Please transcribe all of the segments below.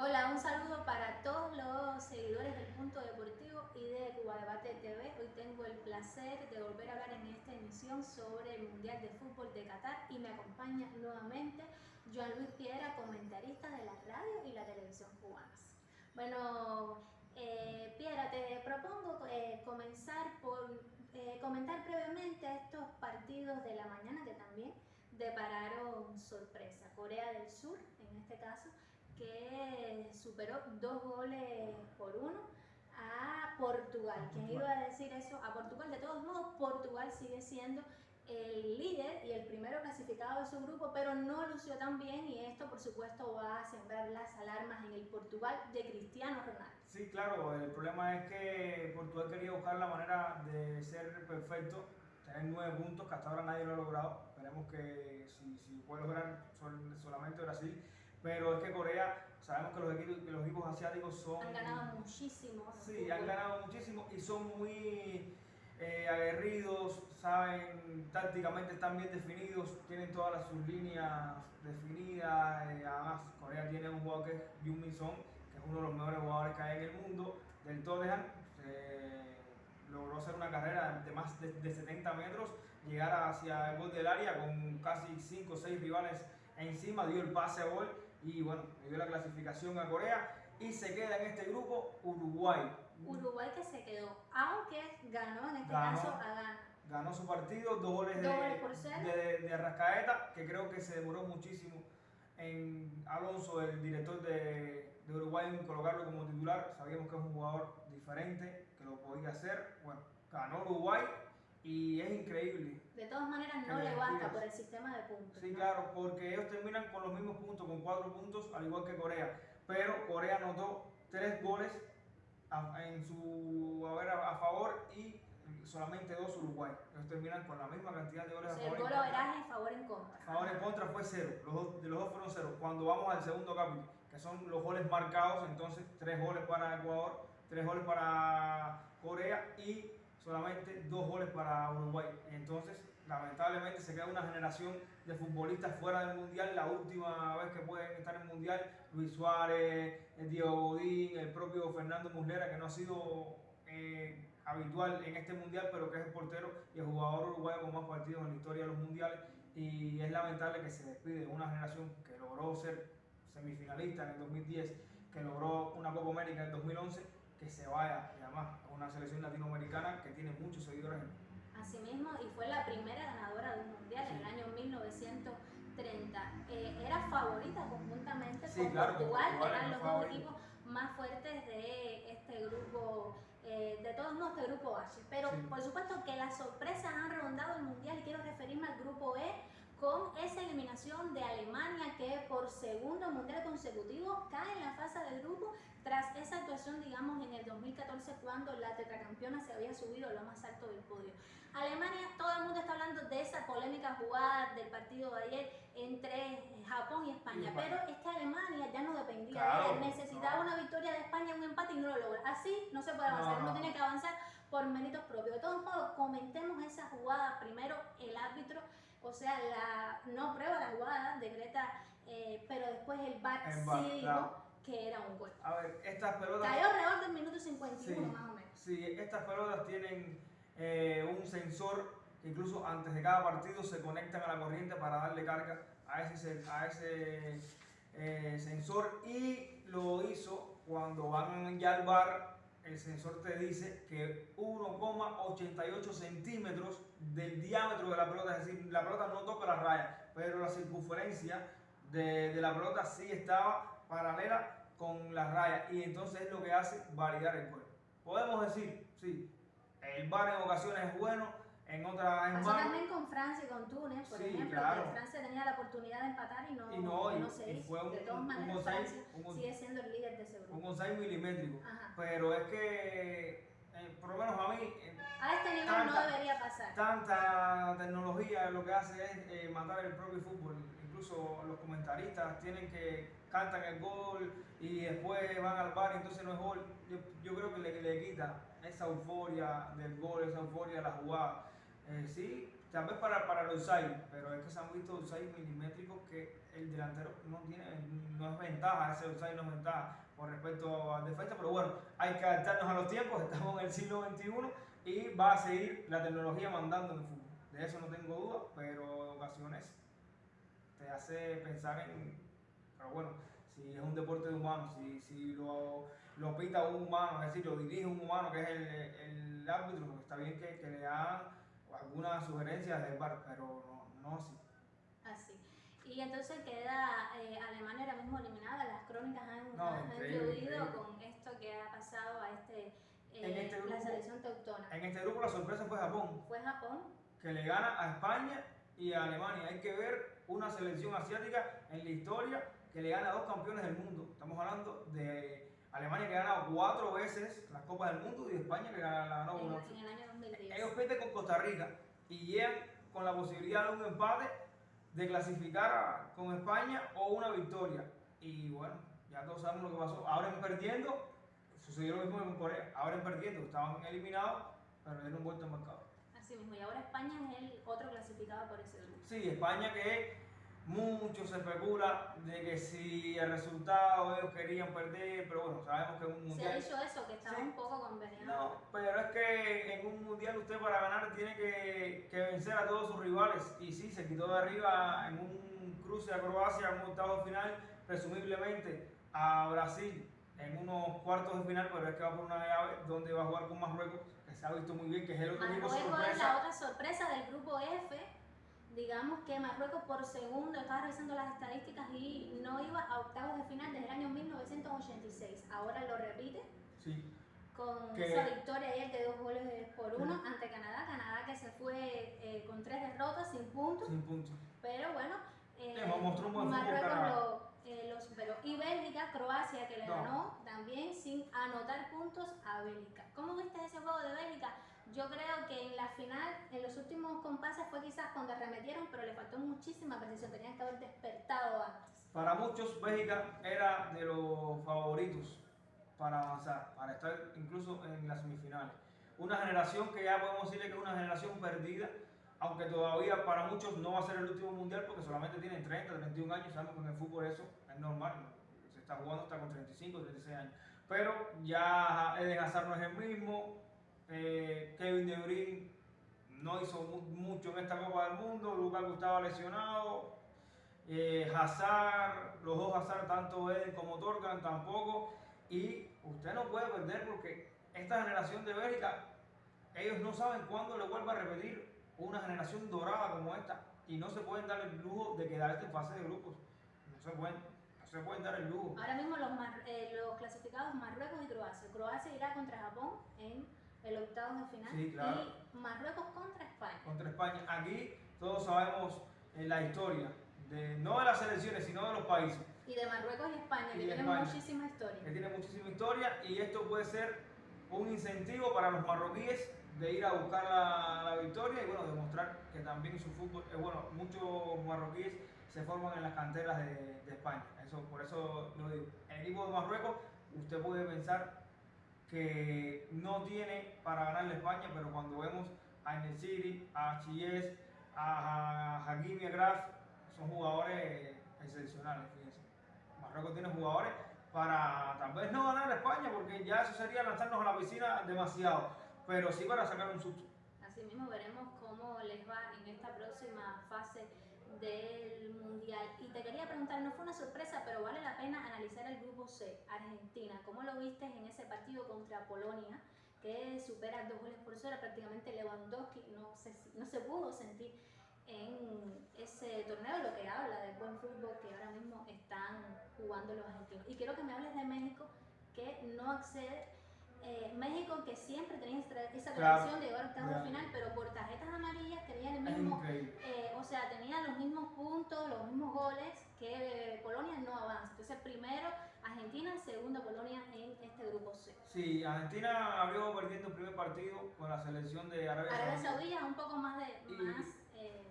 Hola, un saludo para todos los seguidores del Punto Deportivo y de Cuba Debate TV. Hoy tengo el placer de volver a hablar en esta emisión sobre el Mundial de Fútbol de Qatar y me acompaña nuevamente Joan Luis Piedra, comentarista de la radio y la televisión cubanas. Bueno, eh, Piedra, te propongo eh, comenzar por eh, comentar brevemente estos partidos de la mañana que también depararon sorpresa. Corea del Sur, en este caso, que superó dos goles por uno a Portugal. ¿Quién iba a decir eso? A Portugal. De todos modos, Portugal sigue siendo el líder y el primero clasificado de su grupo, pero no lució tan bien y esto por supuesto va a sembrar las alarmas en el Portugal de Cristiano Ronaldo. Sí, claro, el problema es que Portugal quería buscar la manera de ser perfecto, tener nueve puntos que hasta ahora nadie lo ha logrado, esperemos que si, si puede lograr solamente Brasil, pero es que Corea, sabemos que los equipos, los equipos asiáticos son... Han ganado muchísimo. Sí, han ganado muchísimo y son muy eh, aguerridos, saben, tácticamente están bien definidos, tienen todas sus líneas definidas. Eh, además, Corea tiene un jugador que es Jung Min Son, que es uno de los mejores jugadores que hay en el mundo, del Tottenham. logró hacer una carrera de más de, 70 metros, llegar hacia el gol del área con casi 5 o 6 rivales encima, dio el pase a gol y bueno, le dio la clasificación a Corea y se queda en este grupo Uruguay. Uruguay que se quedó, aunque ganó en este caso a Ghana. Ganó su partido, dos goles, de, de, de, Arrascaeta, que creo que se demoró muchísimo en Alonso, el director de, de, Uruguay, en colocarlo como titular. Sabíamos que es un jugador diferente, que lo podía hacer. Bueno, ganó Uruguay y es increíble. De todas maneras no le basta por el sistema de puntos. Sí, claro, porque ellos terminan con los mismos puntos, con cuatro puntos, al igual que Corea. Pero Corea anotó tres goles en su a, a favor y solamente dos Uruguay. Ellos terminan con la misma cantidad de goles a favor. El gol en favor en contra. A favor en contra fue cero. Los dos, de los dos fueron cero. Cuando vamos al segundo capítulo, que son los goles marcados, entonces tres goles para Ecuador, tres goles para Corea y solamente dos goles para Uruguay. Entonces, lamentablemente se queda una generación de futbolistas fuera del Mundial. La última vez que pueden estar en el Mundial, Luis Suárez, Diego Godín, el propio Fernando Muslera, que no ha sido eh, habitual en este Mundial, pero que es el portero y el jugador uruguayo con más partidos en la historia de los Mundiales. Y es lamentable que se despide una generación que logró ser semifinalista en el 2010, que logró una Copa América en el 2011 que se vaya además a una selección latinoamericana que tiene muchos seguidores Asimismo, y fue la primera ganadora de un mundial en el año 1930. Eh, era favorita conjuntamente con Portugal, eran los dos equipos más fuertes de este grupo, eh, de todos modos, este grupo H. Pero por supuesto que las sorpresas han rondado el mundial y quiero referirme al grupo E con esa eliminación de Alemania que por segundo mundial consecutivo cae en la fase del grupo tras esa actuación, digamos, en el 2014 cuando la tetracampeona se había subido a lo más alto del podio. Alemania, todo el mundo está hablando de esa polémica jugada del partido de ayer entre Japón y España, pero esta Alemania ya no dependía de él, necesitaba una victoria de España, un empate y no lo logra. Así no se puede avanzar, uno tiene que avanzar por méritos propios. De todos modos, comentemos esa jugada. Primero, el árbitro, o sea, la no prueba la jugada, decreta, eh, pero después el VAR sí dijo que era un gol. A ver, estas pelotas... Cayó alrededor del minuto 51 más o menos. Sí, estas pelotas tienen eh, un sensor que incluso antes de cada partido se conectan a la corriente para darle carga a ese, a ese eh, sensor y lo hizo cuando van ya al bar el sensor te dice que 1,88 centímetros del diámetro de la pelota, es decir, la pelota no toca la raya, pero la circunferencia de, la pelota sí estaba paralela con la raya y entonces es lo que hace validar el gol. Podemos decir, sí, el VAR en ocasiones es bueno, en otra Pasó también con Francia y con Túnez, por ejemplo, que Francia tenía la oportunidad de empatar y no, y no, se hizo. de todas maneras, Francia sigue siendo el líder de ese grupo. Un onside milimétrico. Pero es que, eh, por lo menos a mí... Eh, a este nivel no debería pasar. Tanta tecnología lo que hace es eh, matar el propio fútbol. Incluso los comentaristas tienen que cantan el gol y después van al bar y entonces no es gol. Yo, yo creo que le, le quita esa euforia del gol, esa euforia de la jugada. Eh, sí, tal vez para, para el outside, pero es que se han visto outside milimétricos que el delantero no tiene, no es ventaja, ese outside no es ventaja con respecto al defensa, pero bueno, hay que adaptarnos a los tiempos, estamos en el siglo XXI y va a seguir la tecnología mandando en el fútbol. De eso no tengo duda, pero en ocasiones te hace pensar en, pero bueno, si es un deporte de humanos, si, si lo, lo pita un humano, es decir, lo dirige un humano que es el, el árbitro, está bien que, que le hagan algunas sugerencias del bar, pero no, no así. Así. Y entonces queda eh, Alemania ahora mismo eliminada, las crónicas han, no, han con esto que ha pasado a este, eh, este grupo, la selección teutona. En este grupo la sorpresa fue Japón. Fue Japón. Que le gana a España y a Alemania. Hay que ver una selección asiática en la historia que le gana a dos campeones del mundo. Estamos hablando de Alemania que ha ganado cuatro veces las Copas del Mundo y España que la ganó una. En, el año 2010. Ellos pierden con Costa Rica y llegan con la posibilidad de un empate, de clasificar con España o una victoria. Y bueno, ya todos sabemos lo que pasó. Ahora en perdiendo, sucedió lo mismo en Corea. Ahora en perdiendo, estaban eliminados, pero dieron vuelta al mercado. Así mismo, y ahora España es el otro clasificado por ese grupo. Sí, España que es mucho se especula de que si el resultado ellos querían perder, pero bueno, sabemos que en un mundial. Se ha dicho eso, que estaba un poco conveniente. No, pero es que en un mundial usted para ganar tiene que, que, vencer a todos sus rivales. Y sí, se quitó de arriba en un cruce a Croacia, en un octavo final, presumiblemente a Brasil en unos cuartos de final, pero es que va por una llave donde va a jugar con Marruecos, que se ha visto muy bien, que es el otro equipo sorpresa. es la otra sorpresa del grupo F digamos que Marruecos por segundo, estaba revisando las estadísticas y no iba a octavos de final desde el año 1986. Ahora lo repite. Sí. Con esa victoria ayer de dos goles por uno ante Canadá. Canadá que se fue eh, con tres derrotas, sin puntos. Sin puntos. Pero bueno, eh, Marruecos lo, eh, lo, superó. Y Bélgica, Croacia que le ganó también sin anotar puntos a Bélgica. ¿Cómo viste ese juego de Bélgica? Yo creo que en la final, en los últimos compases fue quizás cuando arremetieron, pero le faltó muchísima precisión, tenían que haber despertado antes. Para muchos, Bélgica era de los favoritos para avanzar, para estar incluso en las semifinales. Una generación que ya podemos decirle que es una generación perdida, aunque todavía para muchos no va a ser el último mundial porque solamente tienen 30, 31 años, sabemos que en el fútbol eso es normal, se está jugando hasta con 35, 36 años. Pero ya Eden Hazard no es el mismo, eh, Kevin De Bruyne no hizo mucho en esta Copa del Mundo, Lucas estaba lesionado, eh, Hazard, los dos Hazard, tanto Eden como Torgan tampoco, y usted no puede perder porque esta generación de Bélgica, ellos no saben cuándo le vuelva a repetir una generación dorada como esta, y no se pueden dar el lujo de quedarse en fase de grupos, no se pueden, se pueden dar el lujo. Ahora mismo los, eh, los clasificados Marruecos y Croacia, Croacia irá contra Japón en el octavo de final. Y Marruecos contra España. Contra España. Aquí todos sabemos la historia, de, no de las selecciones, sino de los países. Y de Marruecos y España, que tienen muchísima historia. Que tiene muchísima historia y esto puede ser un incentivo para los marroquíes de ir a buscar la, la, victoria y bueno, demostrar que también su fútbol es bueno. Muchos marroquíes se forman en las canteras de, de España. Eso, por eso lo digo. El equipo de Marruecos, usted puede pensar que no tiene para ganarle España, pero cuando vemos a City, a Chies, a Hakimi Agraf, son jugadores excepcionales, fíjense. Marruecos tiene jugadores para tal vez no ganar España, porque ya eso sería lanzarnos a la piscina demasiado, pero sí para sacar un susto. Así mismo veremos cómo les va en esta próxima fase del Mundial. Y te quería preguntar, no fue una sorpresa, pero vale la pena analizar el grupo C, Argentina. ¿Cómo lo viste en ese partido contra Polonia? que supera dos goles por cero, prácticamente Lewandowski no se, no se pudo sentir en ese torneo, lo que habla del buen fútbol que ahora mismo están jugando los argentinos. Y quiero que me hables de México, que no accede eh, México que siempre tenía esa tradición de llegar a octavos de final, pero por tarjetas sea, tenían los mismos puntos, los mismos goles que Polonia no avanza. Entonces primero Argentina, segundo Polonia en este grupo C. Sí, Argentina abrió perdiendo el primer partido con la selección de Arabia, Arabia Saudita. un poco más de más, eh,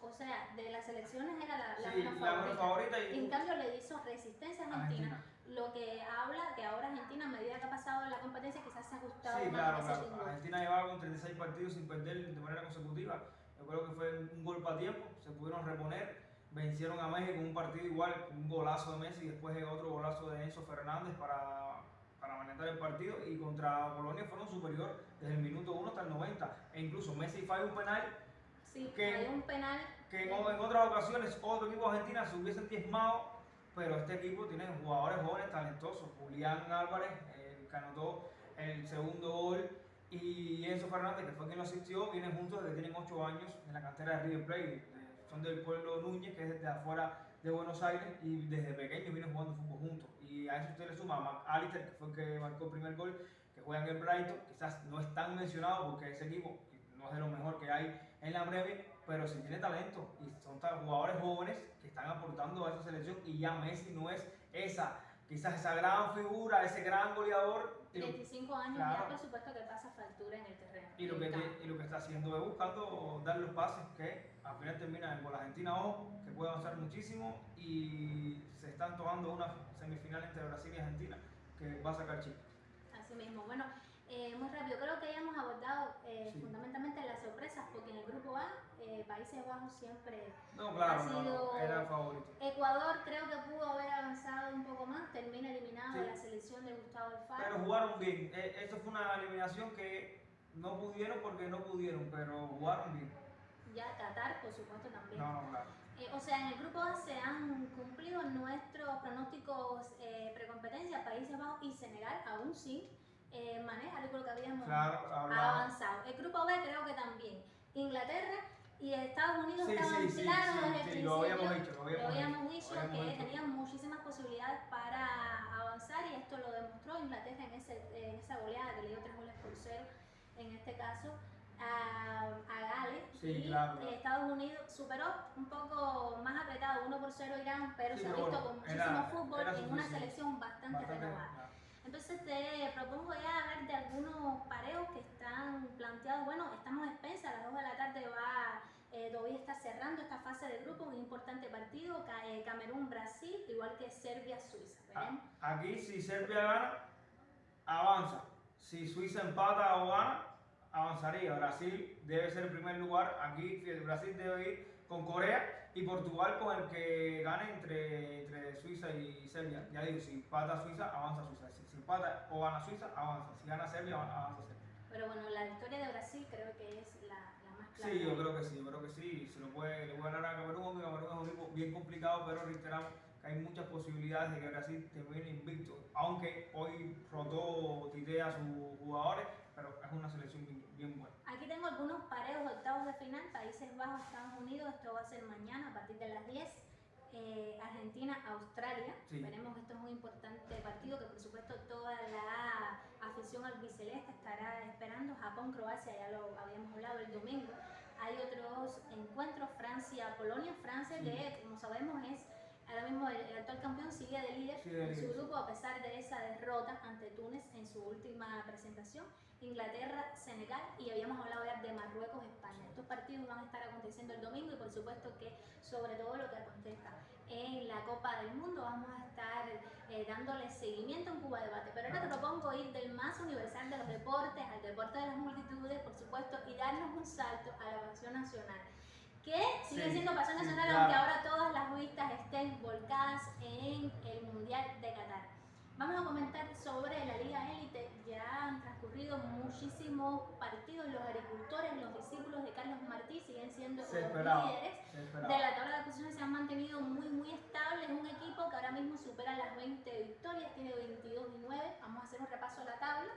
o sea, de las selecciones era la, la, menos, favorita. y, en cambio le hizo resistencia a Argentina lo que habla que ahora Argentina, a medida que ha pasado la competencia, quizás se ha ajustado sí, claro, claro. Argentina llevaba con 36 partidos sin perder de manera consecutiva yo creo que fue un golpe a tiempo, se pudieron reponer, vencieron a México en un partido igual, un golazo de Messi y después otro golazo de Enzo Fernández para, para manejar el partido y contra Polonia fueron superior desde el minuto 1 hasta el 90 e incluso Messi falló un penal Sí, que, hay un penal. Que en, otras ocasiones otro equipo de Argentina se hubiesen diezmado, pero este equipo tiene jugadores jóvenes talentosos. Julián Álvarez, el que anotó el segundo gol, y Enzo Fernández, que fue quien lo asistió, vienen juntos desde que tienen 8 años en la cantera de River Plate. Son del pueblo Núñez, que es desde afuera de Buenos Aires, y desde pequeños vienen jugando fútbol juntos. Y a eso usted le suma a Mac Alister, que fue el que marcó el primer gol, que juega en el Brighton. Quizás no es tan mencionado porque ese equipo no es de lo mejor que hay en la breve, pero sí tiene talento y son jugadores jóvenes que están aportando a esa selección y ya Messi no es esa, quizás esa gran figura, ese gran goleador. 25 años ya por supuesto que pasa factura en el terreno. Y lo, que, y lo que está haciendo es buscando dar los pases que al final terminan con la Argentina, ojo, que puede avanzar muchísimo y se están tomando una semifinal entre Brasil y Argentina que va a sacar Chile. Así mismo, bueno. Eh, muy rápido, creo que ya hemos abordado eh, fundamentalmente las sorpresas, porque en el grupo A, eh, Países Bajos siempre ha sido. era favorito. Ecuador creo que pudo haber avanzado un poco más, termina eliminado de la selección de Gustavo Alfaro. Pero jugaron bien, esto fue una eliminación que no pudieron porque no pudieron, pero jugaron bien. Ya Qatar, por supuesto, también. No, no, claro. o sea, en el grupo A se han cumplido nuestros pronósticos precompetencia, Países Bajos y Senegal, aún sí eh, maneja, yo creo que habíamos avanzado. El grupo B creo que también. Inglaterra y Estados Unidos estaban sí, claros desde el principio. Lo habíamos dicho, lo habíamos, dicho, que tenían muchísimas posibilidades para avanzar y esto lo demostró Inglaterra en, ese, en esa goleada que le dio tres goles por cero en este caso a, a Gales. Y Estados Unidos superó un poco más apretado 1 por 0 Irán pero se ha visto con muchísimo fútbol en una selección bastante, renovada entonces te propongo ya hablar de algunos pareos que están planteados. Bueno, estamos a expensas, a las 2 de la tarde va, eh, todavía está cerrando esta fase de grupo, un importante partido, eh, Camerún-Brasil, igual que Serbia-Suiza. Ah, aquí si Serbia gana, avanza. Si Suiza empata o gana, avanzaría. Brasil debe ser el primer lugar. Aquí Brasil debe ir con Corea y Portugal con el que gane entre, entre Suiza y Serbia. Ya digo, si empata Suiza, avanza Suiza empata o gana Suiza, avanza. Si gana Serbia, avanza Serbia. Pero bueno, la victoria de Brasil creo que es la, la más clara. Sí, yo creo que sí, yo creo que sí. Se lo puede, le puede ganar a Camerún, Camerún es un equipo bien complicado, pero reiteramos que hay muchas posibilidades de que Brasil termine invicto. Aunque hoy rotó Tite a sus jugadores, pero es una selección bien, buena. Aquí tengo algunos pareos octavos de final, Países Bajos, Estados Unidos, esto va a ser mañana a partir de las 10. Eh, Argentina-Australia. Veremos que esto es un importante partido que por supuesto toda la afición albiceleste estará esperando. Japón-Croacia, ya lo habíamos hablado el domingo. Hay otros encuentros, Francia-Polonia. Francia que como sabemos es ahora mismo el, actual campeón sigue de líder en su grupo a pesar de esa derrota ante Túnez en su última presentación. Inglaterra, Senegal y habíamos hablado ya de Marruecos, España. Estos partidos van a estar aconteciendo el domingo y por supuesto que sobre todo lo que acontezca en la Copa del Mundo vamos a estar eh, dándole seguimiento en Cuba Debate. Pero ahora te propongo ir del más universal de los deportes al deporte de las multitudes, por supuesto, y darnos un salto a la pasión nacional que sigue siendo pasión nacional, aunque ahora todas las vistas estén volcadas en el Mundial de Qatar. Vamos a comentar sobre la Liga Élite. Ya han transcurrido muchísimos partidos. Los agricultores, los discípulos de Carlos Martí siguen siendo los líderes de la tabla de posiciones. Se han mantenido muy, muy estables. Un equipo que ahora mismo supera las 20 victorias, tiene 22 y 9. Vamos a hacer un repaso a la tabla.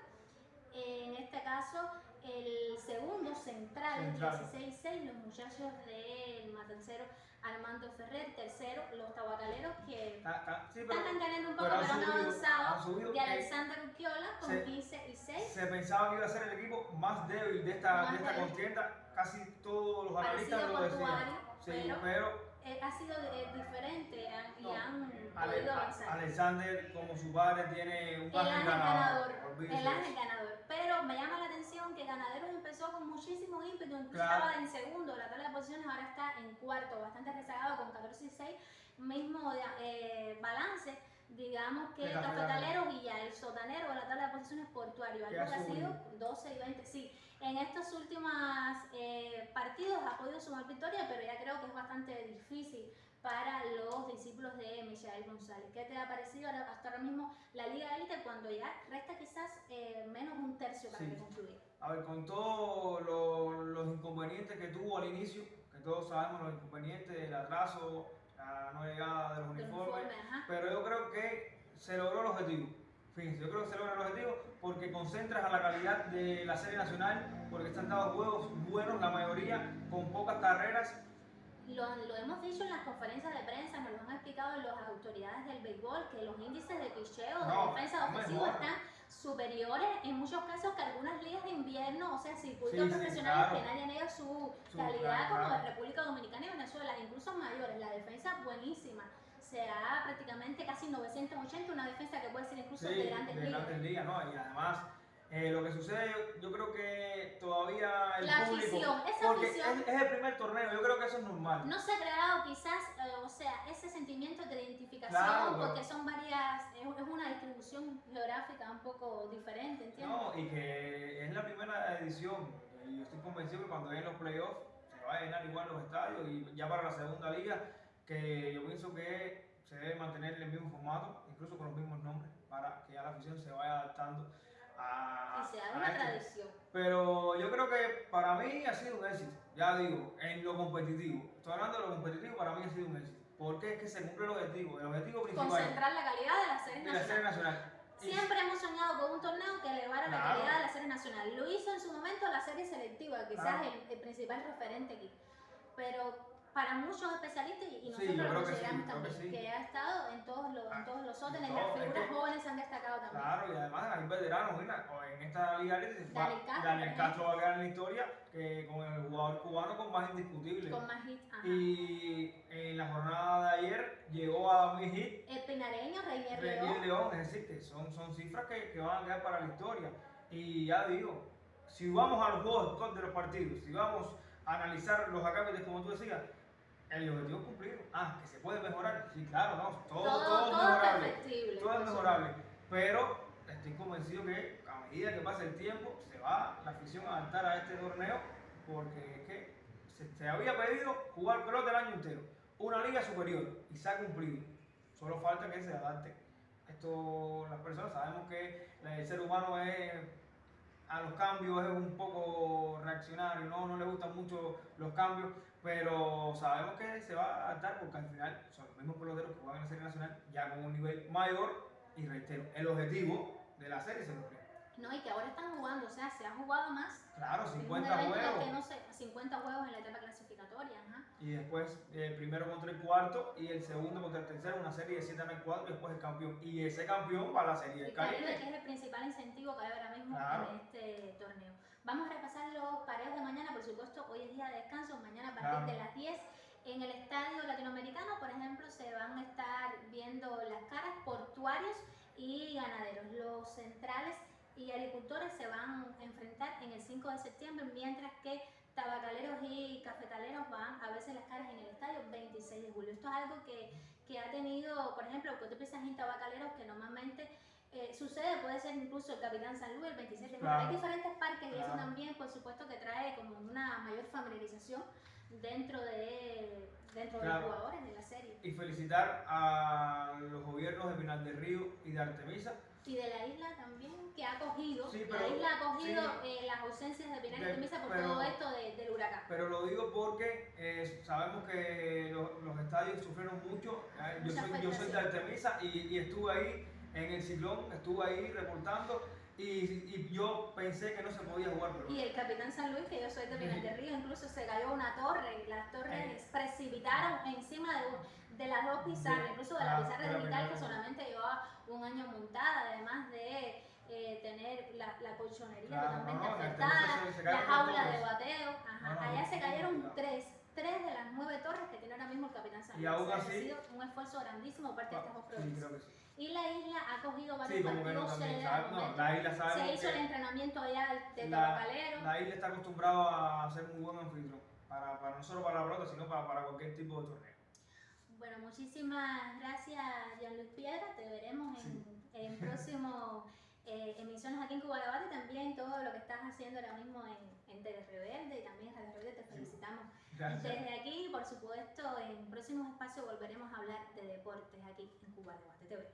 En este caso, el segundo central, 16-6, los muchachos del Matancero Armando Ferrer, tercero, los tabacaleros que ah, ah, están ganando un poco, pero, han, avanzado, y Alexander Urquiola con 15 y 6. Se pensaba que iba a ser el equipo más débil de esta, de esta contienda, casi todos los analistas lo decían. Sí, pero eh, ha sido eh, diferente y han podido avanzar. Alexander, como su padre, tiene un ángel ganador. El ángel ganador. Pero me llama la atención que Ganaderos empezó con muchísimo ímpetu, incluso estaba en segundo, la tabla de posiciones ahora está en cuarto, bastante rezagado con 14 y 6, mismo eh, balance digamos que cafetaleros y ya el sotanero de la tabla de posiciones portuario, algo que ha sido 12 y 20, sí. En estos últimos eh, partidos ha podido sumar victoria, pero ya creo que es bastante difícil para los discípulos de Michael González. ¿Qué te ha parecido hasta ahora mismo la Liga Elite cuando ya resta quizás eh, menos un tercio para concluir? A ver, con todos los inconvenientes que tuvo al inicio, que todos sabemos los inconvenientes, el atraso, la no llegada de los uniformes, pero yo creo que se logró el objetivo. Fíjense, yo creo que se logra el objetivo porque concentras a la calidad de la serie nacional, porque están dados juegos buenos, la mayoría, con pocas carreras lo, lo, hemos dicho en las conferencias de prensa, nos lo han explicado las autoridades del béisbol, que los índices de picheo, de defensa ofensiva están superiores en muchos casos que algunas ligas de invierno, o sea, circuitos profesionales que nadie niega su, calidad como de República Dominicana y Venezuela, incluso mayores. La defensa buenísima. Se ha prácticamente casi 980, una defensa que puede ser incluso de grandes de ligas. Grandes ligas, ¿no? Y además eh, lo que sucede, yo, creo que todavía el la público, afición, esa porque afición, es, es, el primer torneo, yo creo que eso es normal. No se ha creado quizás, eh, o sea, ese sentimiento de identificación, porque son varias, es, es, una distribución geográfica un poco diferente, ¿entiendes? No, y que es la primera edición, y yo estoy convencido que cuando lleguen los playoffs se va a llenar igual los estadios, y ya para la segunda liga, que yo pienso que se debe mantener el mismo formato, incluso con los mismos nombres, para que ya la afición se vaya adaptando y se haga una tradición. Pero yo creo que para mí ha sido un éxito, ya digo, en lo competitivo. Estoy hablando de lo competitivo, para mí ha sido un éxito. Porque es que se cumple el objetivo, el objetivo principal. Concentrar la calidad de la serie nacional. La serie nacional. Siempre hemos soñado con un torneo que elevara la calidad de la serie nacional. Lo hizo en su momento la serie selectiva, quizás el, el principal referente aquí. Pero para muchos especialistas y nosotros lo consideramos también, que, ha estado en todos los, en ah, todos los órdenes, las figuras jóvenes han destacado también. Claro, y además hay veteranos, en esta liga Daniel Castro, Daniel Castro va a quedar en la historia que con el jugador cubano con más indiscutible. Con más hits, Y en la jornada de ayer llegó a mil hits. El pinareño, Reinier León. León. Es decir, que son, son cifras que, que van a quedar para la historia. Y ya digo, si vamos a los juegos de los partidos, si vamos a analizar los acápites como tú decías, el objetivo cumplido. Ah, que se puede mejorar. Sí, claro, no. Todo, todo, es mejorable. Todo es mejorable. Pero estoy convencido que a medida que pase el tiempo, se va la afición a adaptar a este torneo porque es que se, había pedido jugar pelota el año entero. Una liga superior y se ha cumplido. Solo falta que se adapte. Esto, las personas sabemos que el ser humano es a los cambios es un poco reaccionario, no, no le gustan mucho los cambios, pero sabemos que se va a adaptar porque al final son los mismos peloteros que juegan en la serie nacional ya con un nivel mayor y reitero, el objetivo de la serie se cumple. No, y que ahora están jugando, o sea, se ha jugado más. Claro, 50 juegos. Que no sé, 50 juegos en la etapa clasificatoria. Ajá. Y después el primero contra el cuarto y el segundo contra el tercero, una serie de 7 en el 4 y después el campeón. Y ese campeón va a la serie del Caribe. que es el principal incentivo que hay ahora mismo en este torneo. Vamos a repasar los pareos de mañana, por supuesto, hoy es día de descanso, mañana a partir de las 10. En el estadio latinoamericano, por ejemplo, se van a estar viendo las caras portuarios y ganaderos. Los centrales y agricultores se van a enfrentar en el 5 de septiembre, mientras que tabacaleros y cafetaleros van a verse las caras en el estadio 26 de julio. Esto es algo que, que ha tenido, por ejemplo, cuando piensas en tabacaleros, que normalmente eh, sucede, puede ser incluso el Capitán San Luis el 27 de julio. Hay diferentes parques y eso también, por supuesto, que trae como una mayor familiarización dentro de, dentro de los jugadores de la serie. Y felicitar a los gobiernos de Pinal del Río y de Artemisa y de la isla también, que ha cogido, la isla ha cogido eh, las ausencias de Pinar y Artemisa por todo esto del huracán. Pero lo digo porque eh, sabemos que los, los, estadios sufrieron mucho. Eh, yo, soy, yo soy, de Artemisa y, y, estuve ahí en el ciclón, estuve ahí reportando. Y, y, yo pensé que no se podía jugar. Pero... Y el Capitán San Luis, que yo soy de Pinar del Río, incluso se cayó una torre y las torres precipitaron encima de, de las dos pizarras, incluso de la ah, pizarra digital que solamente llevaba un año montada, además de eh, tener la, la colchonería totalmente afectada, la jaula de bateo. allá se cayeron tres, tres de las nueve torres que tiene ahora mismo Y aún así, ha sido un esfuerzo grandísimo parte de estas dos provincias. Y la isla ha cogido varios partidos. se, hizo el entrenamiento allá de tabacalero. La isla está acostumbrada a ser muy buen anfitrión, para, para, no solo para la pelota, sino para, para cualquier tipo de torneo. Bueno, muchísimas gracias, Jean-Luc Piedra. Te veremos en, en próximo eh, emisiones aquí en Cuba también todo lo que estás haciendo ahora mismo en, en Tele Rebelde y también Radio Rebelde, te felicitamos desde aquí. Por supuesto, en próximos espacios volveremos a hablar de deportes aquí en Cuba Debate TV.